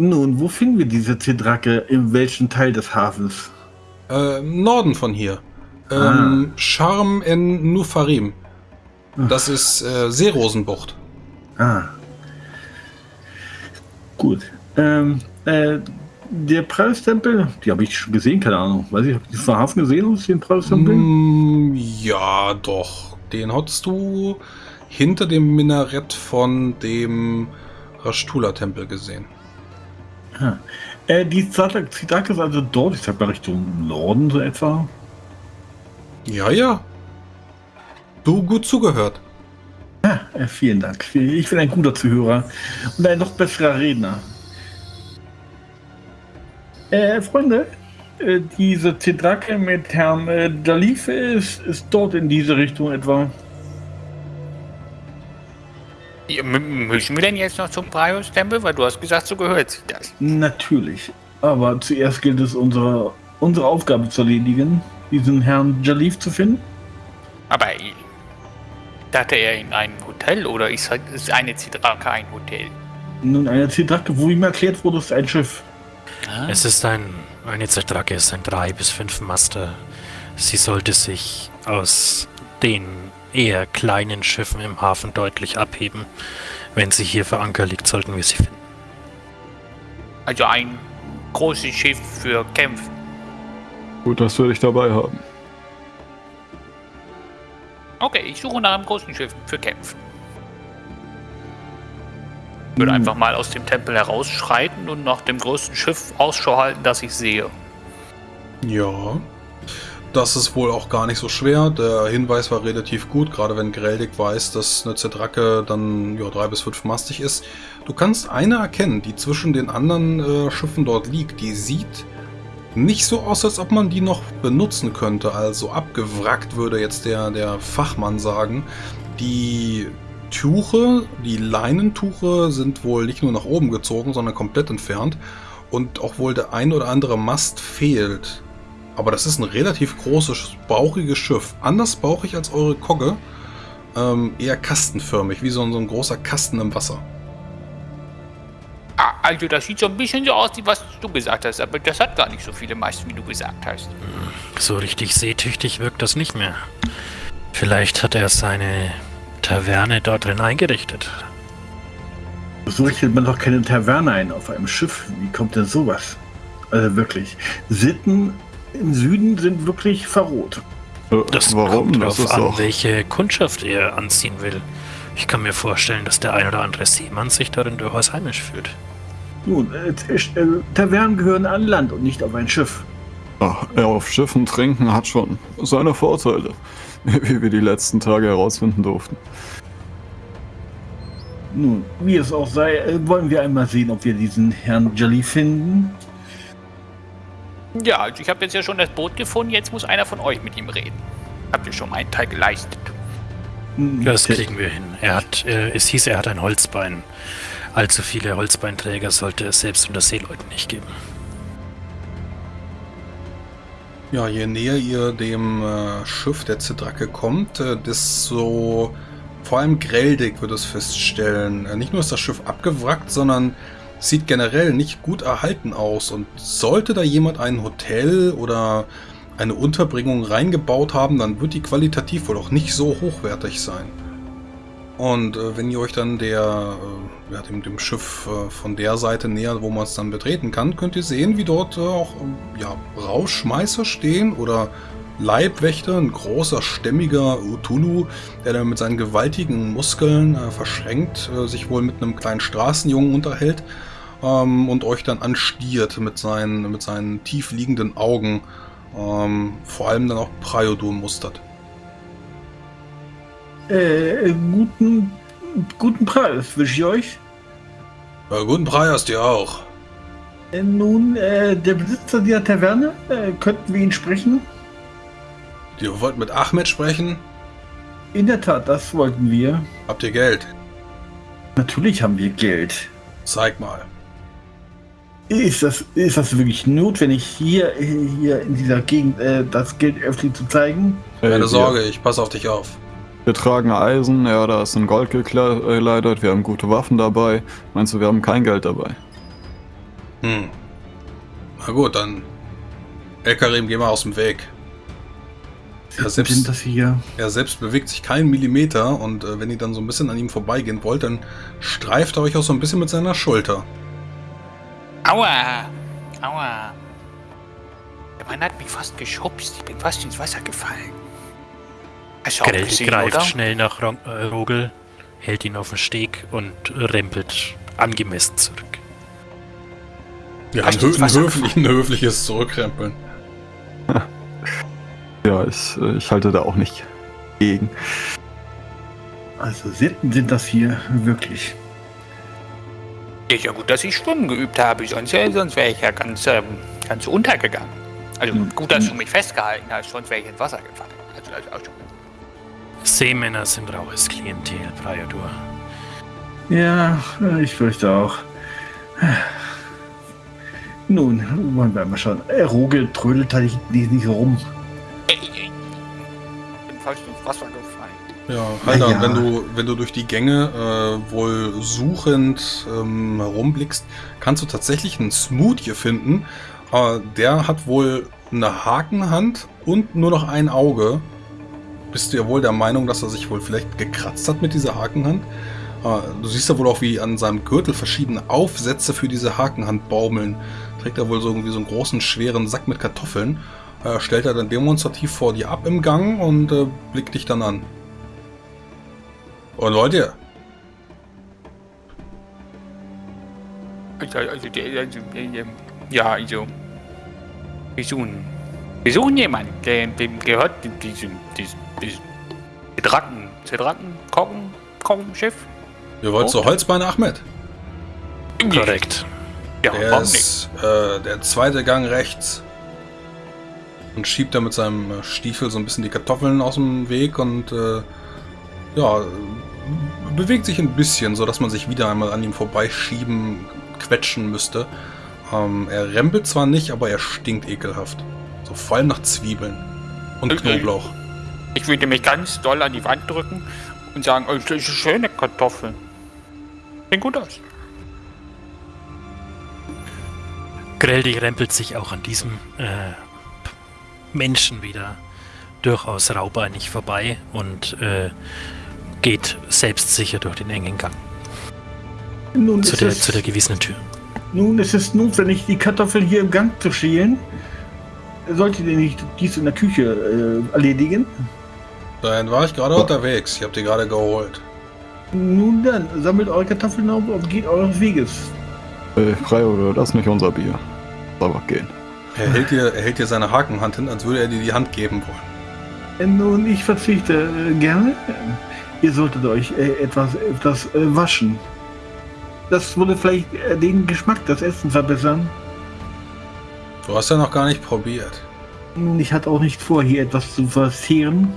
Nun, wo finden wir diese Zedrake? In welchem Teil des Hafens? Äh, Im Norden von hier. Ähm, Sharm en Nufarim. Das ist äh, Seerosenbucht. Ah. Gut. Ähm, äh, der Preistempel, die habe ich schon gesehen, keine Ahnung. Weiß ich, habe ich den Hafen gesehen, aus den Preistempel? Mm, ja, doch. Den hattest du hinter dem Minarett von dem Rashtula-Tempel gesehen. Ah. Äh, die Zitake ist also dort, ich sag mal Richtung Norden so etwa. Ja, ja. Du gut zugehört. Ja, äh, vielen Dank. Ich bin ein guter Zuhörer und ein noch besserer Redner. Äh, Freunde, äh, diese Zedrake mit Herrn äh, Dalif ist, ist dort in diese Richtung etwa. Ja, müssen wir denn jetzt noch zum Prius-Tempel? Weil du hast gesagt, so gehört sich das. Natürlich. Aber zuerst gilt es, unsere, unsere Aufgabe zu erledigen, diesen Herrn Jalif zu finden. Aber ich dachte er in einem Hotel oder ist, ist eine Zidrake ein Hotel? Nun, eine Zedrake, wo ihm erklärt wurde, ist ein Schiff. Es ist ein, eine Zedrake ist ein drei bis fünf Master. Sie sollte sich aus den eher kleinen Schiffen im Hafen deutlich abheben. Wenn sie hier für Anker liegt, sollten wir sie finden. Also ein großes Schiff für Kämpfen. Gut, dass wir dich dabei haben. Okay, ich suche nach einem großen Schiff für Kämpfen. Ich würde Hm. einfach mal aus dem Tempel herausschreiten und nach dem größten Schiff Ausschau halten, das ich sehe. Ja. Das ist wohl auch gar nicht so schwer. Der Hinweis war relativ gut, gerade wenn Greldig weiß, dass eine Zedrake dann ja, drei bis fünf mastig ist. Du kannst eine erkennen, die zwischen den anderen äh, Schiffen dort liegt. Die sieht nicht so aus, als ob man die noch benutzen könnte. Also abgewrackt würde jetzt der, der Fachmann sagen. Die Tuche, die Leinentuche sind wohl nicht nur nach oben gezogen, sondern komplett entfernt. Und auch wohl der ein oder andere Mast fehlt. Aber das ist ein relativ großes, bauchiges Schiff. Anders bauchig als eure Kogge. Ähm, eher kastenförmig, wie so ein, so ein großer Kasten im Wasser. Ah, also das sieht so ein bisschen so aus, wie was du gesagt hast, aber das hat gar nicht so viele Masten, wie du gesagt hast. So richtig seetüchtig wirkt das nicht mehr. Vielleicht hat er seine Taverne dort drin eingerichtet. So richtet man doch keine Taverne ein auf einem Schiff. Wie kommt denn sowas? Also wirklich. Sitten im Süden sind wirklich verroht. Äh, Das warum? kommt Das ist an, auch. welche Kundschaft er anziehen will. Ich kann mir vorstellen, dass der ein oder andere Seemann sich darin durchaus heimisch fühlt. Nun, äh, äh, Tavernen gehören an Land und nicht auf ein Schiff. Ach, er auf Schiffen trinken hat schon seine Vorteile, wie wir die letzten Tage herausfinden durften. Nun, wie es auch sei, äh, wollen wir einmal sehen, ob wir diesen Herrn Jelly finden. Ja, also ich habe jetzt ja schon das Boot gefunden, jetzt muss einer von euch mit ihm reden. Habt ihr schon meinen Teil geleistet? Hm, Das kriegen wir hin. Er hat, äh, es hieß, er hat ein Holzbein. Allzu viele Holzbeinträger sollte es selbst unter Seeleuten nicht geben. Ja, je näher ihr dem äh, Schiff der Zidrake kommt, äh, desto vor allem grelldig wird es feststellen. Äh, nicht nur ist das Schiff abgewrackt, sondern sieht generell nicht gut erhalten aus. Und sollte da jemand ein Hotel oder eine Unterbringung reingebaut haben, dann wird die qualitativ wohl auch nicht so hochwertig sein. Und äh, wenn ihr euch dann der, äh, ja, dem, dem Schiff äh, von der Seite nähert, wo man es dann betreten kann, könnt ihr sehen, wie dort äh, auch ähm, ja, Rauschmeißer stehen oder Leibwächter, ein großer, stämmiger Utulu, der dann mit seinen gewaltigen Muskeln äh, verschränkt äh, sich wohl mit einem kleinen Straßenjungen unterhält ähm, und euch dann anstiert mit seinen, mit seinen tief liegenden Augen, ähm, vor allem dann auch Priodur mustert. Äh, guten, guten Preis wünsche ich euch. Ja, guten Preis dir auch. Äh, nun, äh, der Besitzer dieser Taverne, äh, könnten wir ihn sprechen? Ihr wollt mit Ahmed sprechen? In der Tat, das wollten wir. Habt ihr Geld? Natürlich haben wir Geld. Zeig mal. Ist das, ist das wirklich notwendig, hier, hier in dieser Gegend äh, das Geld öffentlich zu zeigen? Hey, Keine Sorge, ich passe auf dich auf. Wir tragen Eisen, ja, da ist in Gold gekleidet, wir haben gute Waffen dabei. Meinst du, wir haben kein Geld dabei? Hm. Na gut, dann. El Karim, geh mal aus dem Weg. Sitten selbst- sind das hier. Er selbst bewegt sich keinen Millimeter und äh, wenn ihr dann so ein bisschen an ihm vorbeigehen wollt, dann streift er euch auch so ein bisschen mit seiner Schulter. Aua! Aua! Der Mann hat mich fast geschubst. Ich bin fast ins Wasser gefallen. Hast Grell greift oder? schnell nach Ro äh, Rogel, hält ihn auf den Steg und rempelt angemessen zurück. Ja, ein, hö ein, höflich, ein höfliches Zurückkrempeln. Ja, ich, äh, ich halte da auch nicht gegen. Also Sitten sind das hier wirklich. Ist ja gut, dass ich Schwimmen geübt habe, sonst, äh, sonst wäre ich ja ganz, ähm, ganz untergegangen. Also Hm. gut, dass du mich festgehalten hast, sonst wäre ich ins Wasser gefallen. Also, also, also. Seemänner sind raues Klientel, Priador. Ja, ich fürchte auch. Nun, wollen wir mal schauen. Äh, Roge trödelt halt nicht, nicht, rum. Ey, ey. bin fast ins Wasser gefallen. Ja, Halder, Ja. wenn du wenn du durch die Gänge äh, wohl suchend ähm, herumblickst, kannst du tatsächlich einen Smoothie finden. Äh, der hat wohl eine Hakenhand und nur noch ein Auge. Bist du ja wohl der Meinung, dass er sich wohl vielleicht gekratzt hat mit dieser Hakenhand? Äh, du siehst ja wohl auch, wie an seinem Gürtel verschiedene Aufsätze für diese Hakenhand baumeln. Trägt er wohl so irgendwie so einen großen, schweren Sack mit Kartoffeln. Äh, stellt er dann demonstrativ vor dir ab im Gang und äh, blickt dich dann an. Und Leute, Also, also, also, ja, also. Wir suchen. Wir suchen jemanden, der, dem gehört diesem, diesem, diesem Zedracken, Zedracken, Kochen, Kochenschiff. ihr wollt zu Holzbein Ahmed. Korrekt. Ja, Der warum nicht? ist äh, der zweite Gang rechts. Und schiebt da mit seinem äh, Stiefel so ein bisschen die Kartoffeln aus dem Weg und äh, ja, bewegt sich ein bisschen, sodass man sich wieder einmal an ihm vorbeischieben, quetschen müsste. Ähm, er rempelt zwar nicht, aber er stinkt ekelhaft. So vor allem nach Zwiebeln und Okay. Knoblauch. Ich würde mich ganz doll an die Wand drücken und sagen, oh, das ist eine schöne Kartoffel. Sieht gut aus. Greldig rempelt sich auch an diesem äh, Menschen wieder durchaus raubeinig vorbei und äh, geht selbstsicher durch den engen Gang Nun zu ist, der, es, zu der gewissenen Tür. nun ist es notwendig, die Kartoffeln hier im Gang zu schälen. Solltet ihr nicht dies in der Küche äh, erledigen? Dann war ich gerade unterwegs. Ich habe die gerade geholt. Nun dann, sammelt eure Kartoffeln auf und geht eures Weges. Äh, frei oder das ist nicht unser Bier. Aber gehen. Er hält dir, er hält dir seine Hakenhand hin, als würde er dir die Hand geben wollen. Nun, ich verzichte äh, gerne. Ihr solltet euch äh, etwas, etwas äh, waschen. Das würde vielleicht äh, den Geschmack des Essens verbessern. Du hast ja noch gar nicht probiert. Ich hatte auch nicht vor, hier etwas zu verzehren,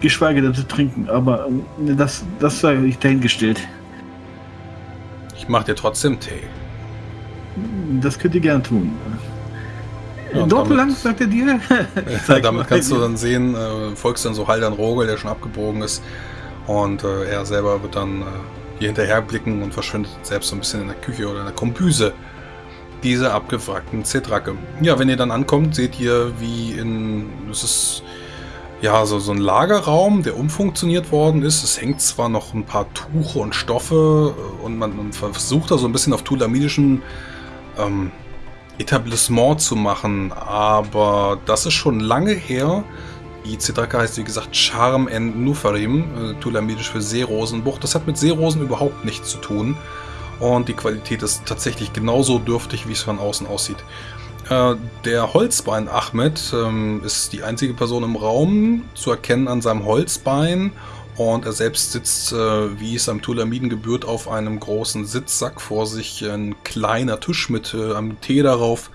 geschweige denn zu trinken, aber äh, das, das sei ich dahingestellt. Ich mach dir trotzdem Tee. Das könnt ihr gerne tun. Ja, Dort lang, sagt er dir? Damit kannst du dann sehen, äh, folgst dann so Haldern Rogel, der schon abgebogen ist. Und äh, er selber wird dann äh, hier hinterher blicken und verschwindet selbst so ein bisschen in der Küche oder in der Kombüse dieser abgewrackten Zetracke. Ja, wenn ihr dann ankommt, seht ihr, wie in. Es ist ja so, so ein Lagerraum, der umfunktioniert worden ist. Es hängt zwar noch ein paar Tuche und Stoffe äh, und man, man versucht da so ein bisschen auf tulamidischen ähm, Etablissement zu machen, aber das ist schon lange her. Die Zitraka heißt wie gesagt Charm en Nufarim, äh, tulamidisch für Seerosenbucht. Das hat mit Seerosen überhaupt nichts zu tun. Und die Qualität ist tatsächlich genauso dürftig, wie es von außen aussieht. Äh, der Holzbein Ahmed ähm, ist die einzige Person im Raum, zu erkennen an seinem Holzbein. Und er selbst sitzt, äh, wie es am Tulamiden gebührt, auf einem großen Sitzsack vor sich. Ein kleiner Tisch mit äh, einem Tee darauf.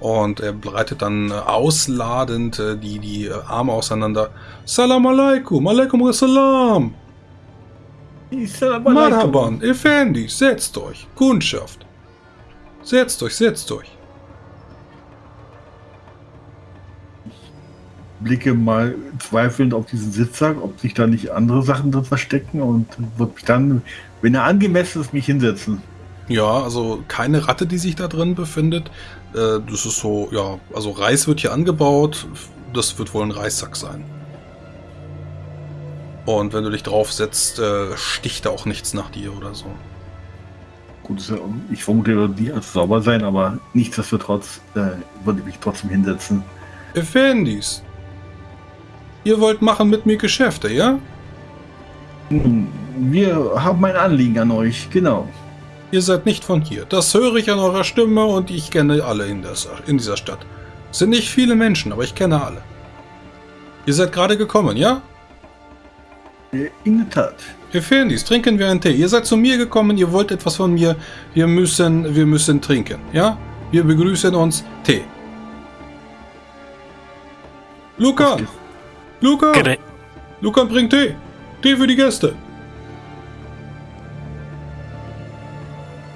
Und er breitet dann äh, ausladend äh, die, die äh, Arme auseinander. Salam alaikum, alaikum salam. Marhaban, Effendi, setzt euch. Kundschaft. Setzt euch, setzt euch. Blicke mal zweifelnd auf diesen Sitzsack, ob sich da nicht andere Sachen drin verstecken und wird mich dann, wenn er angemessen ist, mich hinsetzen. Ja, also keine Ratte, die sich da drin befindet. Äh, das ist so, ja, also Reis wird hier angebaut. Das wird wohl ein Reissack sein. Und wenn du dich draufsetzt, äh, sticht da auch nichts nach dir oder so. Gut, ich vermute, die wird sauber sein, aber nichtsdestotrotz äh, würde ich mich trotzdem hinsetzen. Effendis, ihr wollt machen mit mir Geschäfte, ja? Nun, Wir haben ein Anliegen an euch, genau. Ihr seid nicht von hier. Das höre ich an eurer Stimme und ich kenne alle in, der, in dieser Stadt. Es sind nicht viele Menschen, aber ich kenne alle. Ihr seid gerade gekommen, ja? In der Tat. Effendis, trinken wir einen Tee. Ihr seid zu mir gekommen, ihr wollt etwas von mir. Wir müssen, wir müssen trinken, ja? Wir begrüßen uns. Tee. Luca! Luca! Luca bringt Tee. Tee für die Gäste.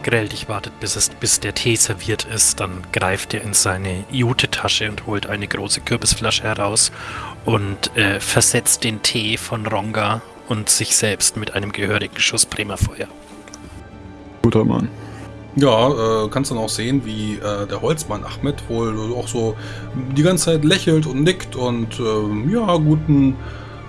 Greldig wartet, bis, es, bis der Tee serviert ist. Dann greift er in seine Jute-Tasche und holt eine große Kürbisflasche heraus und äh, versetzt den Tee von Ronga und sich selbst mit einem gehörigen Schuss Bremerfeuer. Guter Mann. Ja, äh, kannst dann auch sehen, wie äh, der Holzmann Ahmed wohl auch so die ganze Zeit lächelt und nickt und ähm, ja, guten.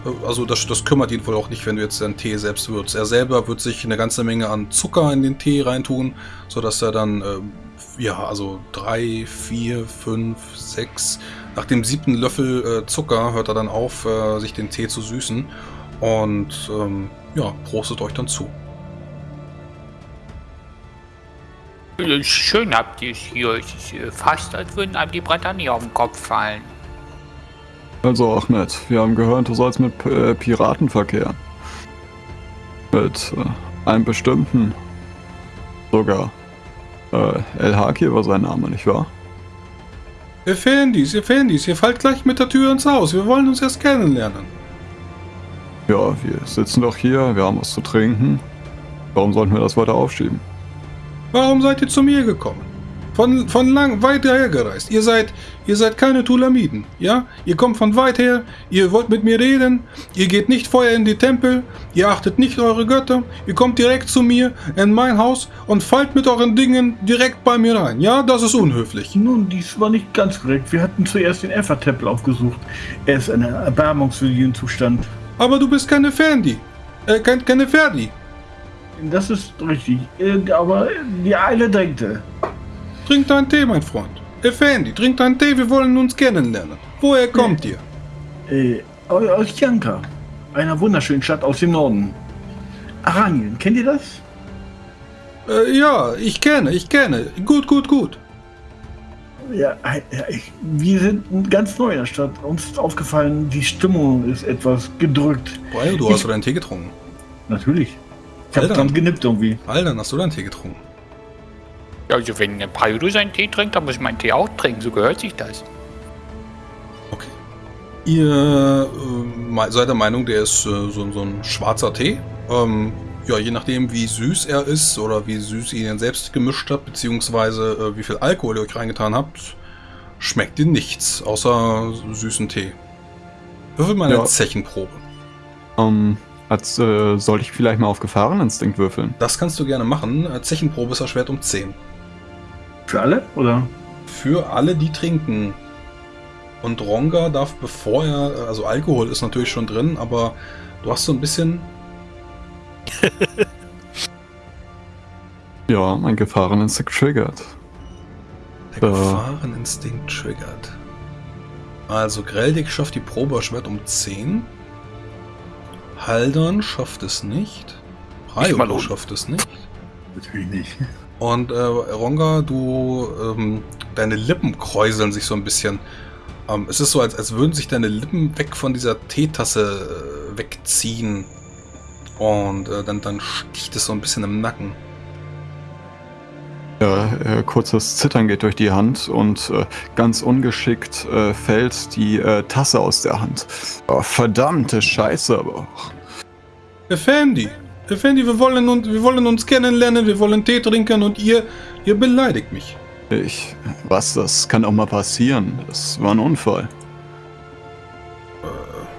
Äh, Also das, das kümmert ihn wohl auch nicht, wenn du jetzt deinen Tee selbst würzt. Er selber wird sich eine ganze Menge an Zucker in den Tee reintun, sodass er dann, ähm, ja, also drei, vier, fünf, sechs, nach dem siebten Löffel äh, Zucker hört er dann auf, äh, sich den Tee zu süßen. Und ähm, ja, prostet euch dann zu. Äh, Schön habt ihr es hier. Es ist äh, fast, als würden einem die Bretter nie auf den Kopf fallen. Also Ahmed, wir haben gehört, du sollst mit äh, Piraten verkehren. Mit äh, einem bestimmten. Sogar. Äh, El Haki war sein Name, nicht wahr? Effendis, Effendis, ihr fallt gleich mit der Tür ins Haus. Wir wollen uns erst kennenlernen. Ja, wir sitzen doch hier, wir haben was zu trinken. Warum sollten wir das weiter aufschieben? Warum seid ihr zu mir gekommen? Von, von lang weit hergereist. Ihr seid, ihr seid keine Tulamiden, ja? Ihr kommt von weit her, ihr wollt mit mir reden, ihr geht nicht vorher in die Tempel, ihr achtet nicht eure Götter, ihr kommt direkt zu mir in mein Haus und fallt mit euren Dingen direkt bei mir rein, ja? Das ist unhöflich. Nun, dies war nicht ganz korrekt. Wir hatten zuerst den Effa-Tempel aufgesucht. Er ist in einem erbarmungswürdigen Zustand. Aber du bist keine Fendi. Äh, kein, keine Ferdi. Das ist richtig. Äh, Aber die Eile drängte. Trink deinen Tee, mein Freund. Effendi, trink deinen Tee, wir wollen uns kennenlernen. Woher kommt ihr? Äh, aus Janka. Einer wunderschönen Stadt aus dem Norden. Aranien, kennt ihr das? Äh, ja, ich kenne, ich kenne. Gut, gut, gut. Ja, äh, ich, wir sind ganz neu in der Stadt. Uns ist aufgefallen, die Stimmung ist etwas gedrückt. Boah, du hast du deinen Tee getrunken. Natürlich. Ich habe dran genippt irgendwie. Alter, hast du deinen Tee getrunken? Also wenn ein Paido seinen Tee trinkt, dann muss ich meinen Tee auch trinken. So gehört sich das. Okay. Ihr äh, seid der Meinung, der ist äh, so, so ein schwarzer Tee. Ähm, ja, je nachdem, wie süß er ist oder wie süß ihr ihn selbst gemischt habt, beziehungsweise äh, wie viel Alkohol ihr euch reingetan habt, schmeckt ihr nichts außer süßen Tee. Würfel mal eine Ja. Zechenprobe. Ähm, als äh, sollte ich vielleicht mal auf Gefahreninstinkt würfeln. Das kannst du gerne machen. Äh, Zechenprobe ist erschwert um 10. Für alle? Oder? Für alle, die trinken. Und Ronga darf, bevor er, also Alkohol ist natürlich schon drin, aber du hast so ein bisschen Ja, mein Gefahreninstinkt triggert. Der Äh. Gefahreninstinkt triggert. Also Greldig schafft die Probe erschwert um 10. Haldern schafft es nicht. mal Rayo schafft es nicht. Natürlich nicht. Und äh, Ronga, du, ähm, deine Lippen kräuseln sich so ein bisschen. Ähm, es ist so, als, als würden sich deine Lippen weg von dieser Teetasse äh, wegziehen. Und äh, dann, dann sticht es so ein bisschen im Nacken. Ja, äh, kurzes Zittern geht durch die Hand und äh, ganz ungeschickt äh, fällt die äh, Tasse aus der Hand. Oh, verdammte Scheiße aber auch. Effendi, Effendi, wir wollen, uns, wir wollen uns kennenlernen, wir wollen Tee trinken und ihr, ihr beleidigt mich. Ich, was, das kann auch mal passieren. Das war ein Unfall.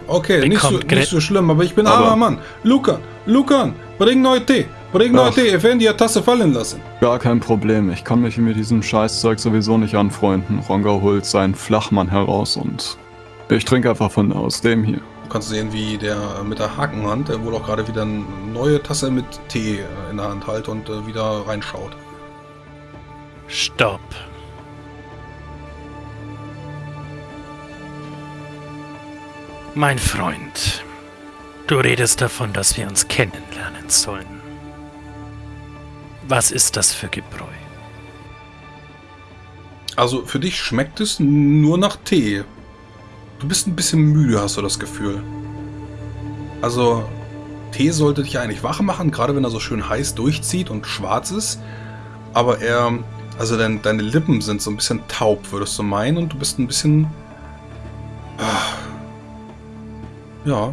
Okay, Wie nicht so, nicht so schlimm, aber ich bin Aber- armer Mann. Lucan, Lucan, bring neu Tee. Bring Ach. Tee, Effendi hat Tasse fallen lassen. Gar kein Problem. Ich kann mich mit diesem Scheißzeug sowieso nicht anfreunden. Ronga holt seinen Flachmann heraus und ich trinke einfach von aus dem hier. Du kannst sehen, wie der mit der Hakenhand, der wohl auch gerade wieder eine neue Tasse mit Tee äh, in der Hand hält und äh, wieder reinschaut. Stopp. Mein Freund, du redest davon, dass wir uns kennenlernen sollen. Was ist das für Gebräu? Also für dich schmeckt es nur nach Tee. Du bist ein bisschen müde, hast du das Gefühl. Also Tee sollte dich eigentlich wach machen, gerade wenn er so schön heiß durchzieht und schwarz ist. Aber er, also dein, deine Lippen sind so ein bisschen taub, würdest du meinen, und du bist ein bisschen, ah, ja,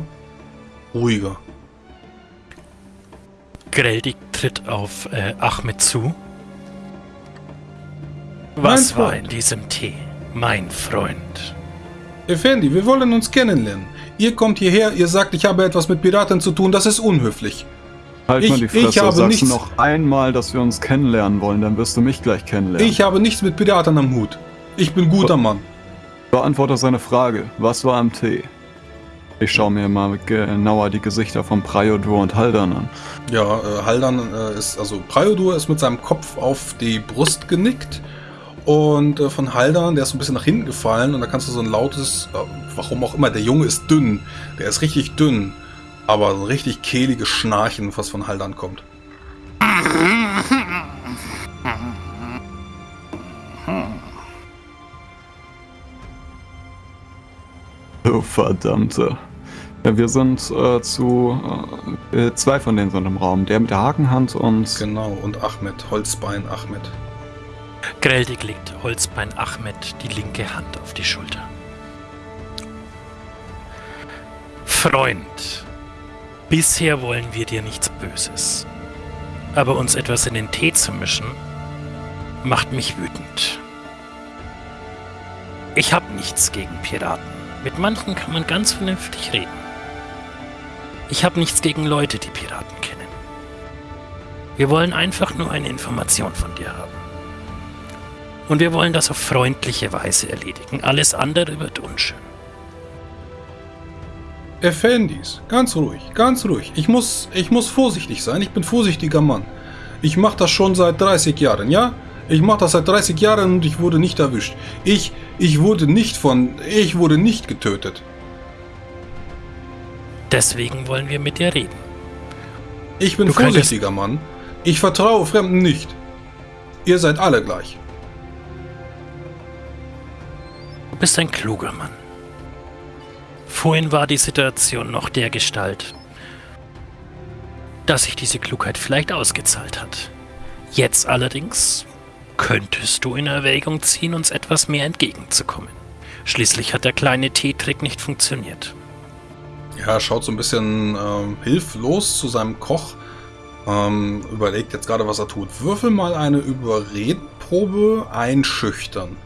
ruhiger. Greldig tritt auf äh, Ahmed zu. Was war in diesem Tee, mein Freund? Effendi, wir wollen uns kennenlernen. Ihr kommt hierher, ihr sagt, ich habe etwas mit Piraten zu tun, das ist unhöflich. Halt Ich- mal die ich Fresse, habe sagst nichts- noch einmal, dass wir uns kennenlernen wollen, dann wirst du mich gleich kennenlernen. Ich habe nichts mit Piraten am Hut. Ich bin guter Mann. Beantworte seine Frage. Was war am Tee? Ich schaue mir mal genauer die Gesichter von Priodur und Haldan an. Ja, äh, Haldan äh, ist, also Priodur ist mit seinem Kopf auf die Brust genickt. Und äh, von Haldan, der ist so ein bisschen nach hinten gefallen. Und da kannst du so ein lautes, äh, warum auch immer, der Junge ist dünn. Der ist richtig dünn. Aber so ein richtig kehliges Schnarchen, was von Haldan kommt. Du verdammte. Ja, wir sind äh, zu. Äh, äh, zwei von denen sind im Raum. Der mit der Hakenhand und. Genau, und Ahmed, Holzbein Ahmed. Greldig legt Holzbein Ahmed die linke Hand auf die Schulter. Freund, bisher wollen wir dir nichts Böses. Aber uns etwas in den Tee zu mischen, macht mich wütend. Ich hab nichts gegen Piraten. Mit manchen kann man ganz vernünftig reden. Ich hab nichts gegen Leute, die Piraten kennen. Wir wollen einfach nur eine Information von dir haben. Und wir wollen das auf freundliche Weise erledigen. Alles andere wird unschön. Effendis, ganz ruhig, ganz ruhig. Ich muss, ich muss vorsichtig sein. Ich bin vorsichtiger Mann. Ich mache das schon seit 30 Jahren, ja? Ich mache das seit 30 Jahren und ich wurde nicht erwischt. Ich, ich wurde nicht von, ich wurde nicht getötet. Deswegen wollen wir mit dir reden. Ich bin Du vorsichtiger Mann. Ich vertraue Fremden nicht. Ihr seid alle gleich. Bist ein kluger Mann. Vorhin war die Situation noch der Gestalt, dass sich diese Klugheit vielleicht ausgezahlt hat. Jetzt allerdings könntest du in Erwägung ziehen, uns etwas mehr entgegenzukommen. Schließlich hat der kleine Teetrick nicht funktioniert. Ja, er schaut so ein bisschen ähm, hilflos zu seinem Koch. Ähm, überlegt jetzt gerade, was er tut. Würfel mal eine Überredprobe einschüchtern.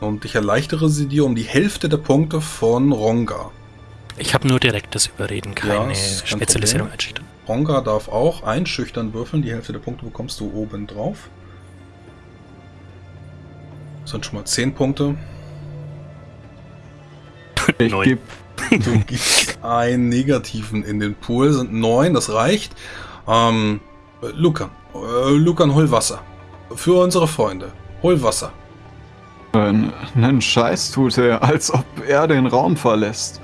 Und ich erleichtere sie dir um die Hälfte der Punkte von Ronga. Ich habe nur direktes Überreden, keine kein Spezialisierung einschüchtern. Ronga darf auch einschüchtern würfeln. Die Hälfte der Punkte bekommst du oben drauf. Das sind schon mal 10 Punkte. Ich Neun. gebe Du gibst einen negativen in den Pool, sind neun, das reicht. Ähm, äh, Lucan, äh, Lucan, hol Wasser. Für unsere Freunde. Hol Wasser. Einen, einen Scheiß tut er, als ob er den Raum verlässt.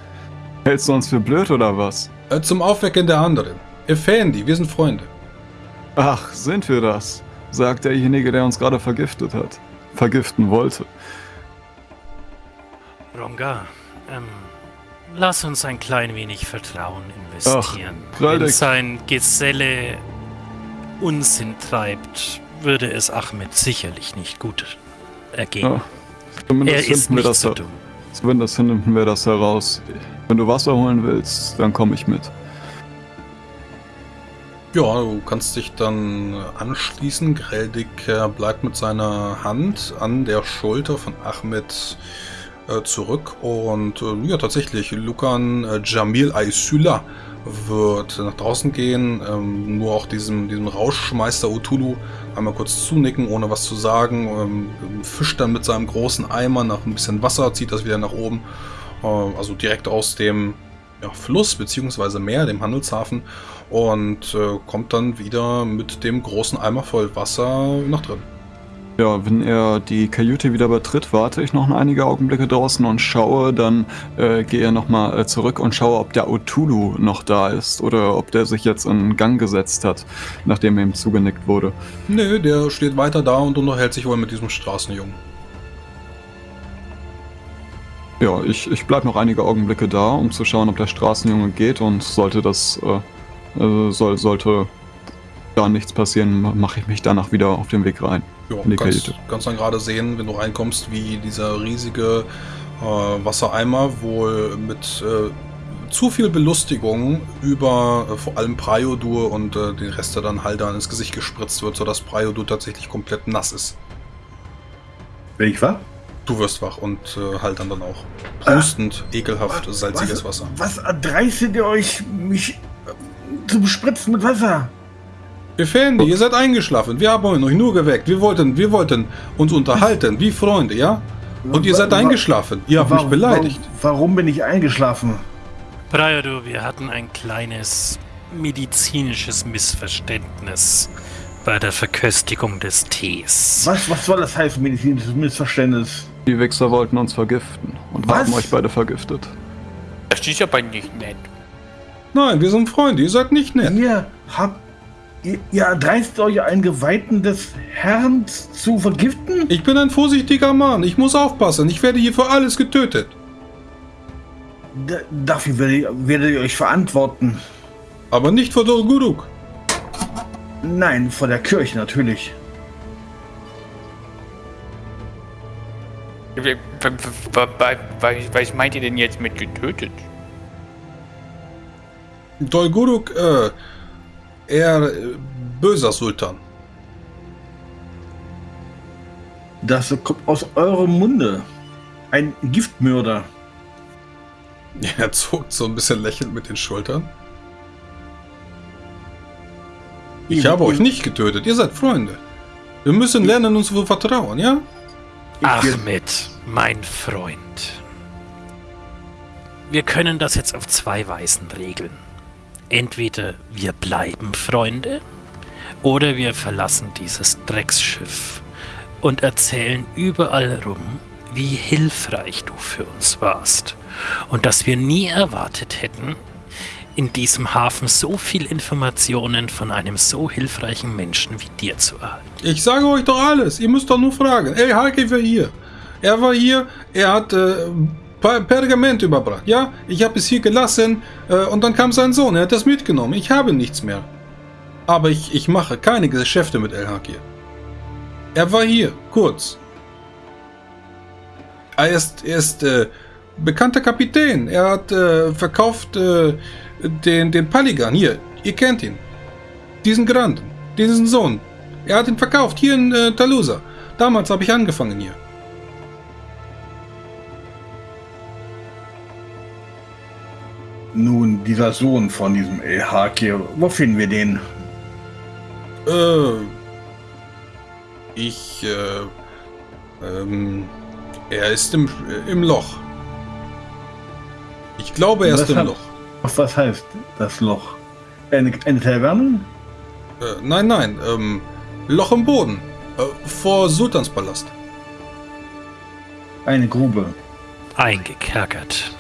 Hältst du uns für blöd oder was? Äh, zum Aufwecken der anderen. Effendi, wir sind Freunde. Ach, sind wir das? Sagt derjenige, der uns gerade vergiftet hat. Vergiften wollte. Ronga, ähm, lass uns ein klein wenig Vertrauen investieren. Ach, Wenn sein Geselle Unsinn treibt, würde es Ahmed sicherlich nicht gut ergehen. Ja, Zumindest er ist finden wir nicht das so dumm. Zumindest finden wir das heraus. Wenn du Wasser holen willst, dann komme ich mit. Ja, du kannst dich dann anschließen. Greldig bleibt mit seiner Hand an der Schulter von Ahmed äh, zurück. Und äh, ja, tatsächlich, Lucan äh, Jamil Aysula wird nach draußen gehen, ähm, nur auch diesem, diesem Rauschmeister Utulu einmal kurz zunicken, ohne was zu sagen, ähm, fischt dann mit seinem großen Eimer nach ein bisschen Wasser, zieht das wieder nach oben, äh, also direkt aus dem ja, Fluss bzw. Meer, dem Handelshafen, und äh, kommt dann wieder mit dem großen Eimer voll Wasser nach drin. Ja, wenn er die Kajüte wieder betritt, warte ich noch einige Augenblicke draußen und schaue, dann äh, gehe nochmal äh, zurück und schaue, ob der Otulu noch da ist oder ob der sich jetzt in Gang gesetzt hat, nachdem er ihm zugenickt wurde. Nö, der steht weiter da und unterhält sich wohl mit diesem Straßenjungen. Ja, ich, ich bleibe noch einige Augenblicke da, um zu schauen, ob der Straßenjunge geht und sollte das, äh, äh, soll, sollte da nichts passieren, mache ich mich danach wieder auf den Weg rein. Ja, in die kannst, kannst dann gerade sehen, wenn du reinkommst, wie dieser riesige äh, Wassereimer wohl mit äh, zu viel Belustigung über äh, vor allem Priodur und äh, den Rest, der dann Halder ins Gesicht gespritzt wird, sodass Priodur tatsächlich komplett nass ist. Bin ich wahr? Du wirst wach und äh, Haltern dann auch. Prustend, ekelhaft, salziges was, Wasser. Was erdreistet ihr euch, mich äh, zu bespritzen mit Wasser? Effendi, ihr seid eingeschlafen. Wir haben euch nur geweckt. Wir wollten, wir wollten uns unterhalten, wie Freunde, ja? Und ihr seid eingeschlafen. Ihr habt mich beleidigt. Warum, warum bin ich eingeschlafen? Priodo, wir hatten ein kleines medizinisches Missverständnis bei der Verköstigung des Tees. Was, was soll das heißen, medizinisches Missverständnis? Die Wichser wollten uns vergiften und Was? haben euch beide vergiftet. Das ist aber nicht nett. Nein, wir sind Freunde. Ihr seid nicht nett. Ihr habt. Ihr, ihr erdreist euch, einen Geweihten des Herrn zu vergiften? Ich bin ein vorsichtiger Mann. Ich muss aufpassen. Ich werde hier für alles getötet. D dafür werdet ihr, werdet ihr euch verantworten. Aber nicht vor Dolguruk. Nein, vor der Kirche natürlich. Was meint ihr denn jetzt mit getötet? Dolguruk, äh, er äh, böser Sultan. Das kommt aus eurem Munde. Ein Giftmörder. Er zuckt so ein bisschen lächelnd mit den Schultern. Ich habe euch nicht getötet. Ihr seid Freunde. Wir müssen lernen, uns zu vertrauen, ja? Ahmed, mein Freund. Wir können das jetzt auf zwei Weisen regeln. Entweder wir bleiben Freunde oder wir verlassen dieses Drecksschiff und erzählen überall rum, wie hilfreich du für uns warst und dass wir nie erwartet hätten, in diesem Hafen so viel Informationen von einem so hilfreichen Menschen wie dir zu erhalten. Ich sage euch doch alles. Ihr müsst doch nur fragen. El Haki war hier. Er war hier. Er hat äh, Per- Pergament überbracht. Ja, ich habe es hier gelassen äh, und dann kam sein Sohn. Er hat das mitgenommen. Ich habe nichts mehr. Aber ich, ich mache keine Geschäfte mit El Haki. Er war hier, kurz. Er ist, er ist äh, bekannter Kapitän. Er hat äh, verkauft äh, den, den Paligan. Hier, ihr kennt ihn. Diesen Granden, diesen Sohn. Er hat ihn verkauft, hier in äh, Talusa. Damals habe ich angefangen hier. Nun, dieser Sohn von diesem Elhakir, wo finden wir den? Äh, ich, äh, ähm, er ist im, äh, im Loch. Ich glaube, er ist im hat- Loch. Was das heißt, das Loch? Eine, eine Taverne? Äh, nein, nein, ähm, Loch im Boden. Äh, vor Sultanspalast. Eine Grube. Eingekerkert.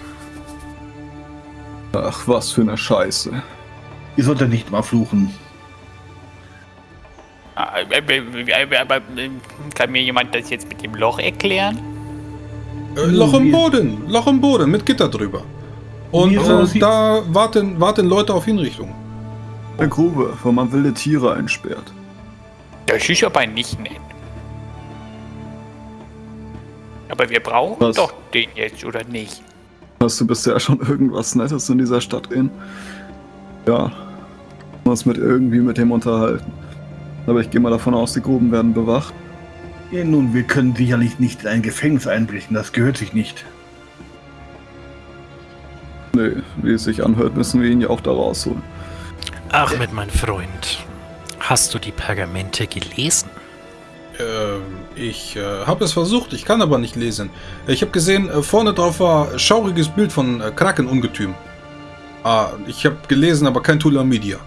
Ach, was für eine Scheiße. Ihr solltet nicht mal fluchen. Ah, äh, äh, äh, Aber kann mir jemand das jetzt mit dem Loch erklären? Äh, Loch im Boden. Loch im Boden mit Gitter drüber. Und äh, da warten, warten Leute auf Hinrichtung. Eine Grube, wo man wilde Tiere einsperrt. Das ist aber nicht nett. Aber wir brauchen Was? doch den jetzt, oder nicht? Hast du bisher schon irgendwas Nettes in dieser Stadt gesehen? Ja. Muss mit irgendwie mit dem unterhalten. Aber ich gehe mal davon aus, die Gruben werden bewacht. Ja, nun, wir können sicherlich nicht in ein Gefängnis einbrechen, das gehört sich nicht. Nee, wie es sich anhört, müssen wir ihn ja auch da rausholen. Ahmed, mein Freund, hast du die Pergamente gelesen? Ähm, ich äh, habe es versucht, ich kann aber nicht lesen. Ich habe gesehen, äh, vorne drauf war schauriges Bild von äh, Krakenungetüm. Ah, ich habe gelesen, aber kein Tula Media.